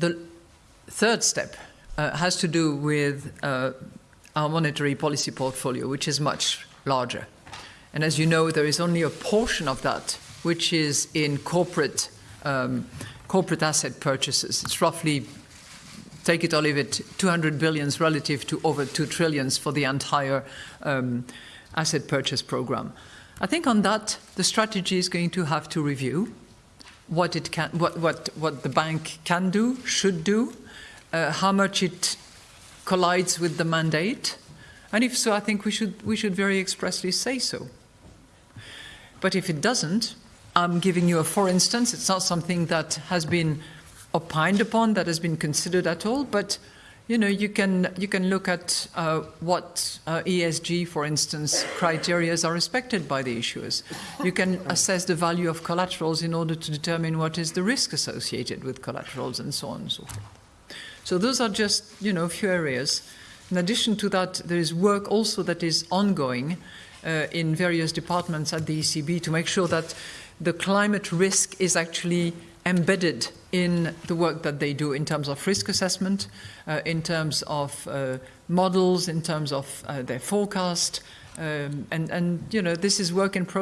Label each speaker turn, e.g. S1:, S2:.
S1: The third step uh, has to do with uh, our monetary policy portfolio, which is much larger. And as you know, there is only a portion of that which is in corporate, um, corporate asset purchases. It's roughly, take it or leave it, 200 billions relative to over 2 trillions for the entire um, asset purchase program. I think on that, the strategy is going to have to review what, it can, what, what, what the bank can do, should do, uh, how much it collides with the mandate, and if so, I think we should, we should very expressly say so. But if it doesn't, I'm giving you a for instance, it's not something that has been opined upon, that has been considered at all, but you know, you can, you can look at uh, what uh, ESG, for instance, criteria are respected by the issuers. You can assess the value of collaterals in order to determine what is the risk associated with collaterals and so on and so forth. So those are just, you know, a few areas. In addition to that, there is work also that is ongoing uh, in various departments at the ECB to make sure that the climate risk is actually embedded in the work that they do in terms of risk assessment, uh, in terms of uh, models, in terms of uh, their forecast, um, and, and, you know, this is work in progress.